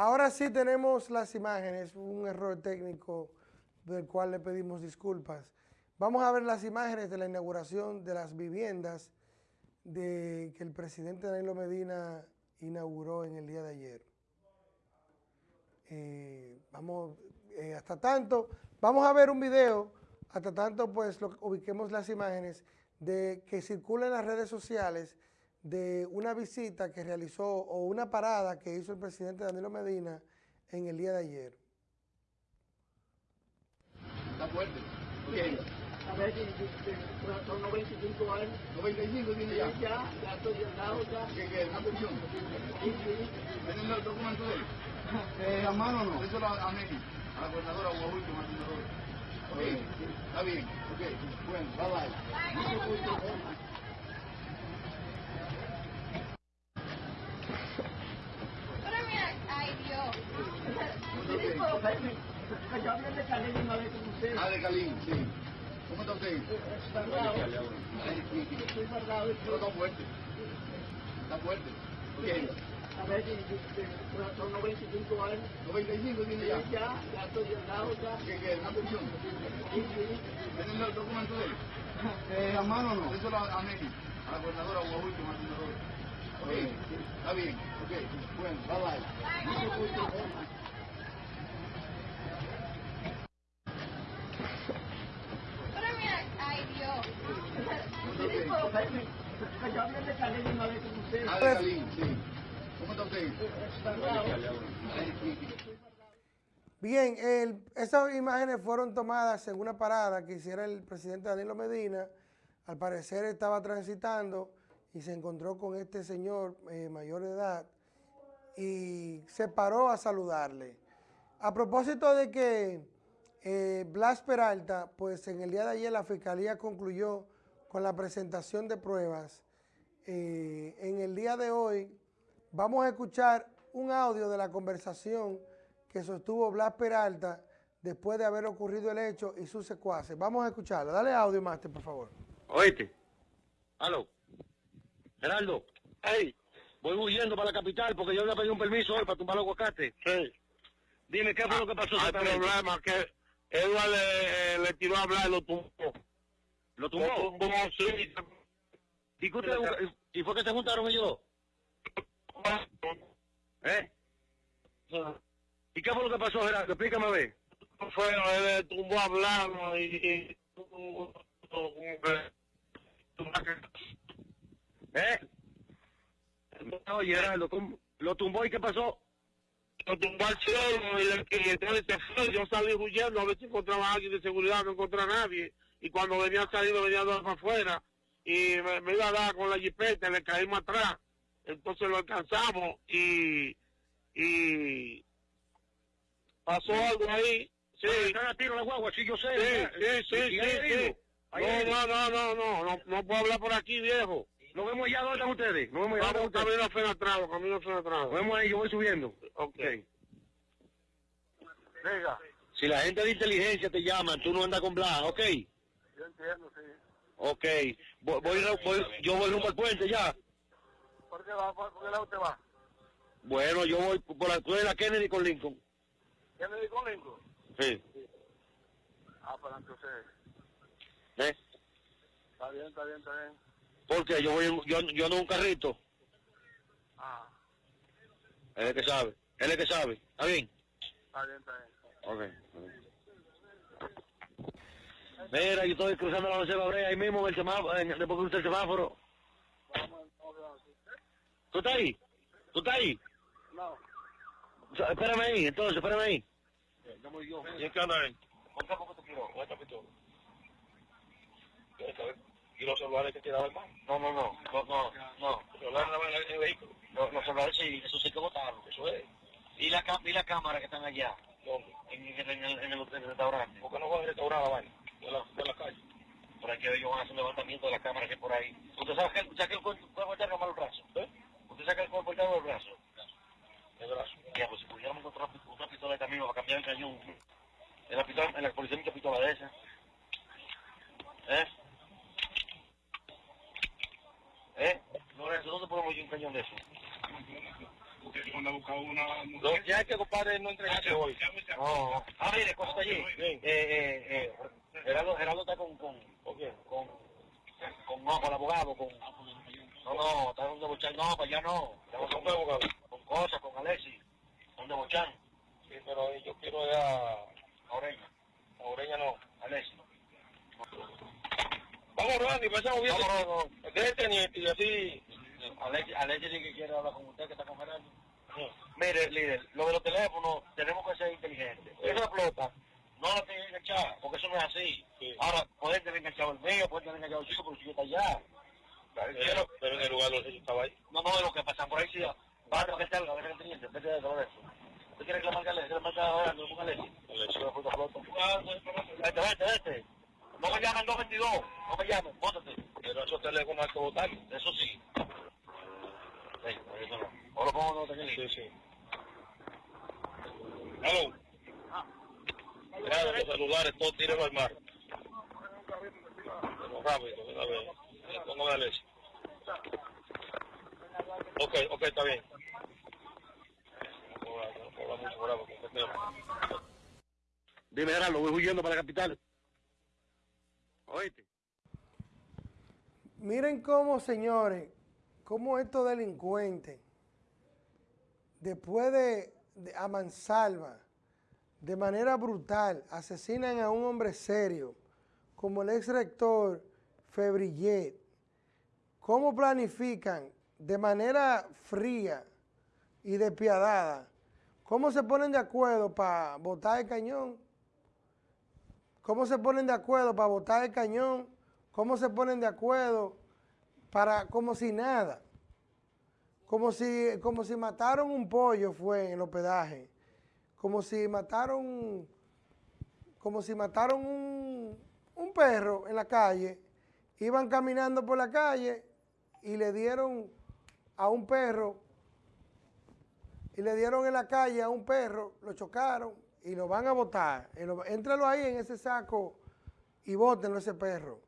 Ahora sí tenemos las imágenes, un error técnico del cual le pedimos disculpas. Vamos a ver las imágenes de la inauguración de las viviendas de, que el presidente Danilo Medina inauguró en el día de ayer. Eh, vamos, eh, hasta tanto, vamos a ver un video, hasta tanto pues lo, ubiquemos las imágenes de que circulan las redes sociales de una visita que realizó o una parada que hizo el presidente Danilo Medina en el día de ayer. Está fuerte. ¿Qué? A ver, son 95 años. 95 tiene ya. Ya, ya estoy llegado ya. ¿Qué, qué? ¿Una pensión? Sí, sí. ¿Tienen el documento de él? Eh, a mano no. Eso a, a Meni, a la gobernadora Guajú, que. Ok, está bien. Ok, bueno, bye bye. Pero mira, ay Dios. Sí, pero ven, hablé de Calín con usted. Ah, de Calín, sí. ¿Cómo está usted? Estoy guardado. Pero está fuerte. Está fuerte. ¿Qué? A ver, son 95 años. 95 tiene ya. Ya, ya estoy llegado ya. ¿Qué, qué? ¿Una pensión? Sí, sí. ¿Tienen el documento de él? Eh, a mano no. Eso a, a Meni, a la gobernadora Guajú, que gobernador. Ok, está bien. Ok, bueno, bye bye. Pero mira, ay Dios. Sí, pero ven, que yo hablé de Calín una vez con usted. Ah, de Calín, sí. ¿Cómo está usted? Está bravo. Ay, sí, sí. Bien, esas imágenes fueron tomadas en una parada que hiciera el presidente Danilo Medina. Al parecer estaba transitando y se encontró con este señor eh, mayor de edad y se paró a saludarle. A propósito de que eh, Blas Peralta, pues en el día de ayer la Fiscalía concluyó con la presentación de pruebas. Eh, en el día de hoy vamos a escuchar un audio de la conversación que sostuvo Blas Peralta después de haber ocurrido el hecho y sus secuaces. Vamos a escucharlo. Dale audio, Máster, por favor. Oíste. Aló. Geraldo. Hey. Voy huyendo para la capital porque yo le pedí un permiso hoy para tumbar los aguacates. Sí. Dime, ¿qué fue lo que pasó Hay exactamente? problema que Edward le, le tiró a hablar y lo tumbó. ¿Lo tumbó? Lo tumbó, sí. ¿Y, qué ustedes- ¿Y fue que se juntaron ellos dos? ¿Eh? ¿Y qué fue lo que pasó, Gerardo? Explícame a ver. Fue, él tumbó hablando y... y ¿Eh? Oye, Gerardo, ¿cómo- ¿lo tumbó y qué pasó? lo tumbó al cielo y, le, y entonces se fue. Yo salí huyendo a ver si encontraba a alguien de seguridad, no encontré a nadie. Y cuando venía saliendo, venía dos para afuera. Y me, me iba a dar con la jipeta, le caímos atrás. Entonces lo alcanzamos y... y pasó algo ahí. Sí, ¿Están a tiro la guagua? Sí, yo sé. sí, sí, sí, ¿Y sí. No, no, no, no, no, no, no puedo hablar por aquí, viejo. Nos vemos allá, ¿dónde están ustedes? Nos vemos allá, Vamos camino a camino a Fenatrado. Nos vemos ahí, yo voy subiendo. Ok. Diga. Si la gente de inteligencia te llama, tú no andas con Blas, ¿ok? Yo entiendo, sí. Ok. Voy, voy, voy- yo voy rumbo al puente ya. ¿Por qué va? ¿Por qué lado usted va? Bueno, yo voy por la, tú eres la Kennedy con Lincoln. ¿Qué me dijo Lincoln? Sí. Ah, para entonces. ¿Eh? Está bien, está bien, está bien. Porque yo voy, yo, yo ando en un carrito. Ah, Él es el que sabe. Él es el que sabe. ¿Está bien? está bien, está bien. Ok. Mira, yo estoy cruzando la José Brea ahí mismo en el semáforo, después cruce el semáforo. ¿Tú estás ahí? ¿Tú estás ahí? No. O sea, Espérame ahí, entonces, espérame ahí. ¿Y en qué anda él? ¿Y los celulares que tiraban más? No, no, no, no, no, no. Los celulares en el vehículo. Los, los celulares sí, eso sí que botaron, eso es. ¿Y la, y la cámara que están allá? ¿Dónde? En, en, en el, en el, el restaurante. ¿Por qué no van a restaurar la vaina? De la, de la calle. Por aquí ellos van a hacer un levantamiento de la cámara que hay por ahí. ¿Usted sabe que, el cuerpo cuerpo interno mal el brazo? ¿Eh? ¿Usted saca el cuerpo interno del brazo? El brazo. Ya, pues si pudiéramos encontrar otra, pistola de camino para cambiar el cañón. En la, pistola, en la policía hay mucha pistola de esa. ¿Eh? ¿Eh? Lorenzo, ¿dónde ponemos yo un cañón de eso? Porque si cuando busca una que hay que, compadre, no entregarse hoy. No. Ah, mire, cosa está allí. Eh, eh, eh, Gerardo, Gerardo está con, con, ¿con quién? Con, con, no, con el abogado, con... No, no, está donde Bochan, no, para allá no. Estamos con abogado. Con cosas, con Alexis, donde Bochan. Sí, pero yo quiero ir a... A Oreña. A Oreña no, Alexis. Vamos, Randy, pasamos bien. Vámonos, Déjate, teniente, y así... Alexis, Alexis dice que quiere hablar con usted, que está con Gerardo. Mire, líder, lo de los teléfonos tenemos que ser inteligentes. Esa flota no la tienen enganchada, porque eso no es así. Ahora, pueden tener enganchado el mío, pueden tener enganchado el suyo, pero el suyo está allá. Pero, pero en el lugar los hechos estaba ahí. No, no, de lo que pasan por ahí, sí. Va para que salga, ver el vete de todo eso. ¿Usted quiere que a Alexis? Alexis, la fruta flota. Vete, vete, vete. No me llamen 222, no me llamen, bótate. Pero esos teléfonos hay que votar. Eso sí. Sí, eso no. O lo pongo en Sí, sí. Hello. Claro, los celulares, todos tírenlo al mar. Pero rápido, a ver. Le pongo a Alexis. Ok, ok, está bien. No puedo hablar- no puedo hablar mucho bravo con este tema. Dime, Gerardo, voy huyendo para la capital. ¿Oíste? Miren cómo, señores, cómo estos delincuentes, después de, de a mansalva, de manera brutal, asesinan a un hombre serio, como el ex rector Febrillet, cómo planifican de manera fría y despiadada, cómo se ponen de acuerdo para botar el cañón, cómo se ponen de acuerdo para botar el cañón, cómo se ponen de acuerdo para como si nada, como si, como si mataron un pollo fue en el hospedaje, como si mataron, como si mataron un, un perro en la calle, iban caminando por la calle y le dieron a un perro, y le dieron en la calle a un perro, lo chocaron y lo van a botar. Lo- Éntralo ahí en ese saco y bótenlo ese perro.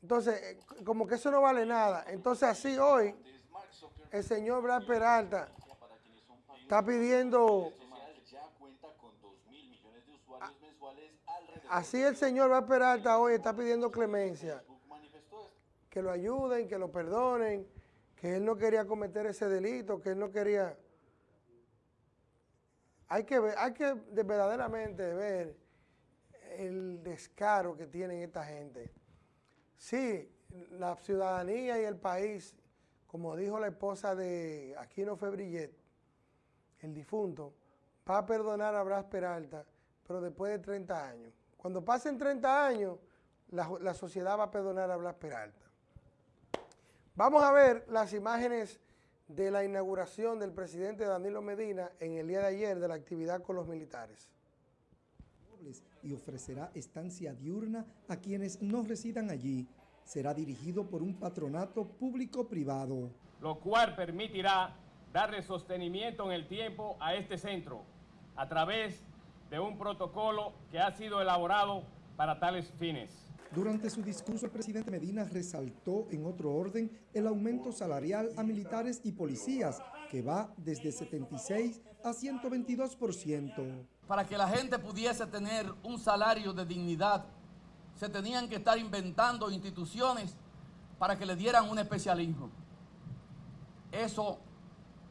Entonces, eh, como que eso no vale nada. Entonces, así hoy, el señor Brad Peralta está pidiendo, así el señor Brad Peralta hoy está pidiendo clemencia, que lo ayuden, que lo perdonen, que él no quería cometer ese delito, que él no quería... Hay que ver, hay que de- verdaderamente ver el descaro que tienen esta gente. Sí, la ciudadanía y el país, como dijo la esposa de Aquino Febrillet, el difunto, va a perdonar a Bras Peralta, pero después de 30 años. Cuando pasen 30 años, la, la sociedad va a perdonar a Blas Peralta. Vamos a ver las imágenes de la inauguración del presidente Danilo Medina en el día de ayer de la actividad con los militares. y ofrecerá estancia diurna a quienes no residan allí. Será dirigido por un patronato público-privado. lo cual permitirá darle sostenimiento en el tiempo a este centro a través de un protocolo que ha sido elaborado para tales fines. Durante su discurso, el presidente Medina resaltó en otro orden el aumento salarial a militares y policías, que va desde 76 a 122%. para que la gente pudiese tener un salario de dignidad, se tenían que estar inventando instituciones para que le dieran un especialismo. Eso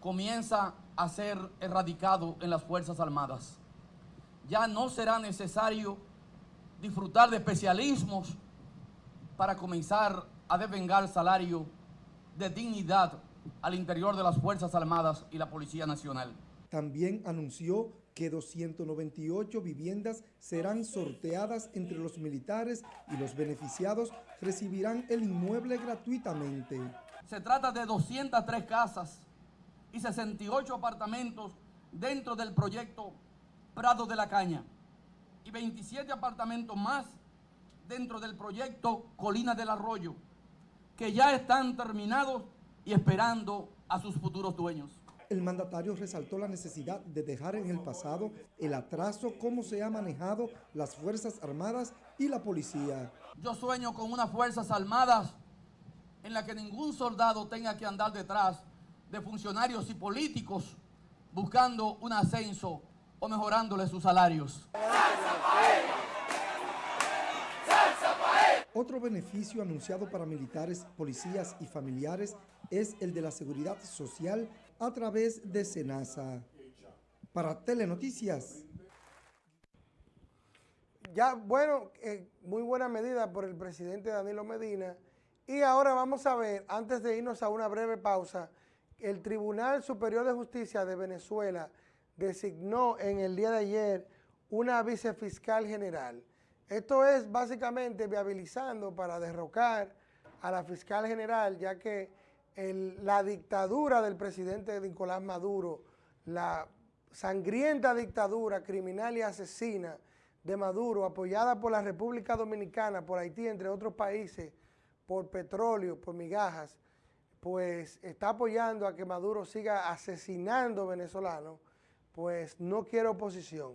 comienza a ser erradicado en las Fuerzas Armadas. Ya no será necesario disfrutar de especialismos para comenzar a devengar salario de dignidad al interior de las Fuerzas Armadas y la Policía Nacional. También anunció que 298 viviendas serán sorteadas entre los militares y los beneficiados recibirán el inmueble gratuitamente. Se trata de 203 casas y 68 apartamentos dentro del proyecto Prado de la Caña y 27 apartamentos más dentro del proyecto Colina del Arroyo, que ya están terminados y esperando a sus futuros dueños. El mandatario resaltó la necesidad de dejar en el pasado el atraso cómo se ha manejado las Fuerzas Armadas y la policía. Yo sueño con unas Fuerzas Armadas en la que ningún soldado tenga que andar detrás de funcionarios y políticos buscando un ascenso o mejorándole sus salarios. Otro beneficio anunciado para militares, policías y familiares es el de la seguridad social a través de SENASA. Para Telenoticias. Ya, bueno, eh, muy buena medida por el presidente Danilo Medina. Y ahora vamos a ver, antes de irnos a una breve pausa, el Tribunal Superior de Justicia de Venezuela designó en el día de ayer una vicefiscal general. Esto es básicamente viabilizando para derrocar a la fiscal general, ya que la dictadura del presidente Nicolás Maduro, la sangrienta dictadura criminal y asesina de Maduro, apoyada por la República Dominicana, por Haití, entre otros países, por petróleo, por migajas, pues está apoyando a que Maduro siga asesinando venezolanos, pues no quiere oposición.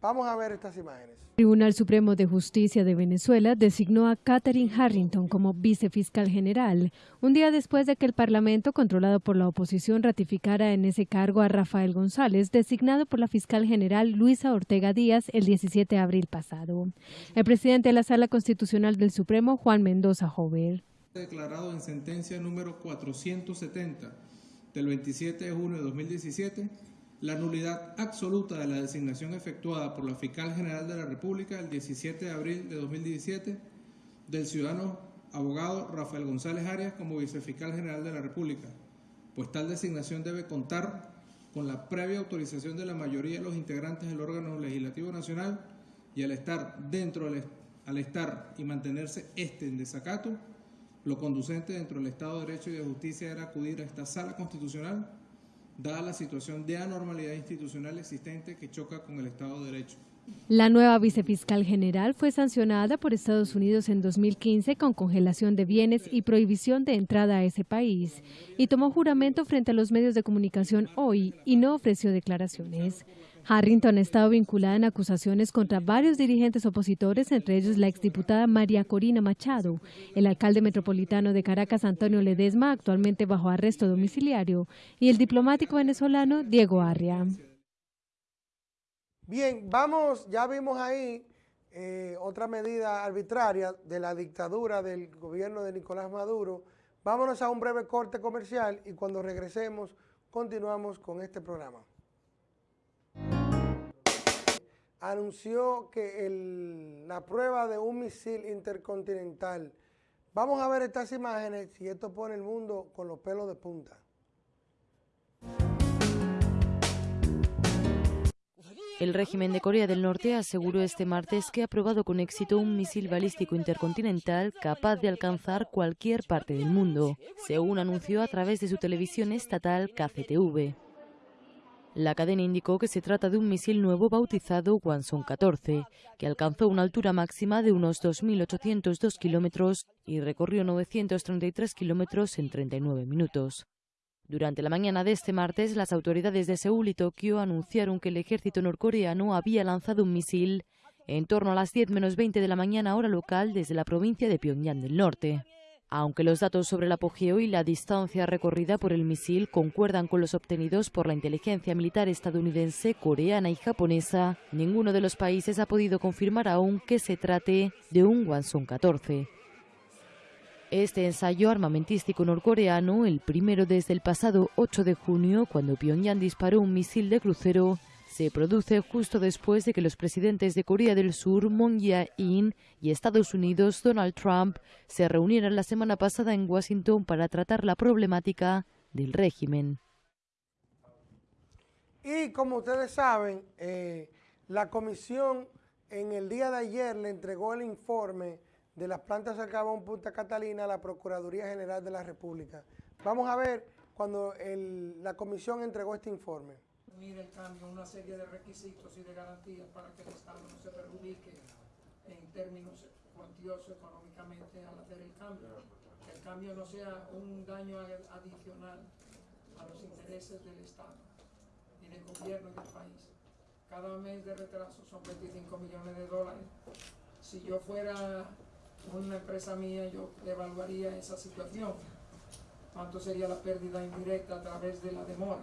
Vamos a ver estas imágenes. El Tribunal Supremo de Justicia de Venezuela designó a Catherine Harrington como vicefiscal general, un día después de que el Parlamento, controlado por la oposición, ratificara en ese cargo a Rafael González, designado por la fiscal general Luisa Ortega Díaz el 17 de abril pasado. El presidente de la Sala Constitucional del Supremo, Juan Mendoza Jover. Declarado en sentencia número 470 del 27 de junio de 2017 la nulidad absoluta de la designación efectuada por la Fiscal General de la República el 17 de abril de 2017 del ciudadano abogado Rafael González Arias como vicefiscal general de la República, pues tal designación debe contar con la previa autorización de la mayoría de los integrantes del órgano legislativo nacional y al estar dentro al estar y mantenerse este en desacato, lo conducente dentro del Estado de Derecho y de Justicia era acudir a esta sala constitucional dada la situación de anormalidad institucional existente que choca con el Estado de Derecho. La nueva vicefiscal general fue sancionada por Estados Unidos en 2015 con congelación de bienes y prohibición de entrada a ese país y tomó juramento frente a los medios de comunicación hoy y no ofreció declaraciones. Harrington ha estado vinculada en acusaciones contra varios dirigentes opositores, entre ellos la exdiputada María Corina Machado, el alcalde metropolitano de Caracas Antonio Ledesma, actualmente bajo arresto domiciliario, y el diplomático venezolano Diego Arria. Bien, vamos, ya vimos ahí eh, otra medida arbitraria de la dictadura del gobierno de Nicolás Maduro. Vámonos a un breve corte comercial y cuando regresemos continuamos con este programa anunció que la prueba de un misil intercontinental. Vamos a ver estas imágenes y esto pone el mundo con los pelos de punta. El régimen de Corea del Norte aseguró este martes que ha probado con éxito un misil balístico intercontinental capaz de alcanzar cualquier parte del mundo, según anunció a través de su televisión estatal KCTV. La cadena indicó que se trata de un misil nuevo bautizado Wanson 14, que alcanzó una altura máxima de unos 2.802 kilómetros y recorrió 933 kilómetros en 39 minutos. Durante la mañana de este martes, las autoridades de Seúl y Tokio anunciaron que el ejército norcoreano había lanzado un misil en torno a las 10 menos 20 de la mañana hora local desde la provincia de Pyongyang del Norte. Aunque los datos sobre el apogeo y la distancia recorrida por el misil concuerdan con los obtenidos por la inteligencia militar estadounidense, coreana y japonesa, ninguno de los países ha podido confirmar aún que se trate de un Wanson 14. Este ensayo armamentístico norcoreano, el primero desde el pasado 8 de junio, cuando Pyongyang disparó un misil de crucero, se produce justo después de que los presidentes de Corea del Sur, Moon Jae-in, y Estados Unidos, Donald Trump, se reunieran la semana pasada en Washington para tratar la problemática del régimen. Y como ustedes saben, eh, la comisión en el día de ayer le entregó el informe de las plantas de carbón Punta Catalina a la Procuraduría General de la República. Vamos a ver cuando la comisión entregó este informe el cambio una serie de requisitos y de garantías para que el Estado no se perjudique en términos cuantiosos económicamente al hacer el cambio. Que el cambio no sea un daño adicional a los intereses del Estado y del gobierno y del país. Cada mes de retraso son 25 millones de dólares. Si yo fuera una empresa mía, yo evaluaría esa situación. cuánto sería la pérdida indirecta a través de la demora.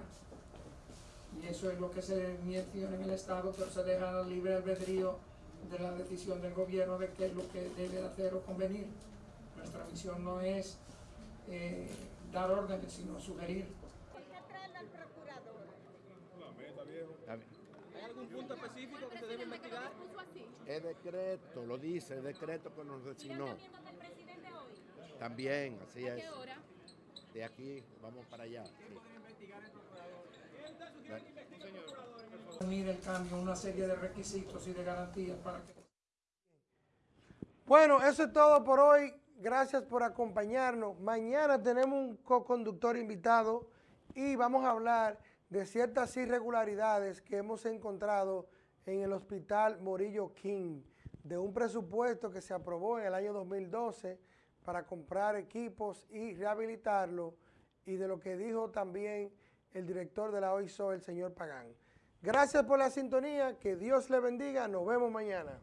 Y eso es lo que se menciona en el Estado, pero se deja al libre albedrío de la decisión del gobierno de qué es lo que debe hacer o convenir. Nuestra misión no es eh, dar órdenes, sino sugerir. ¿Hay algún punto específico que se debe investigar? Es decreto, lo dice, el decreto que nos designó. También, así es. De aquí vamos para allá. Unir el cambio, una serie de requisitos y de garantías para que... Bueno, eso es todo por hoy. Gracias por acompañarnos. Mañana tenemos un co-conductor invitado y vamos a hablar de ciertas irregularidades que hemos encontrado en el Hospital Morillo King, de un presupuesto que se aprobó en el año 2012 para comprar equipos y rehabilitarlo, y de lo que dijo también el director de la OISO, el señor Pagán. Gracias por la sintonía, que Dios le bendiga, nos vemos mañana.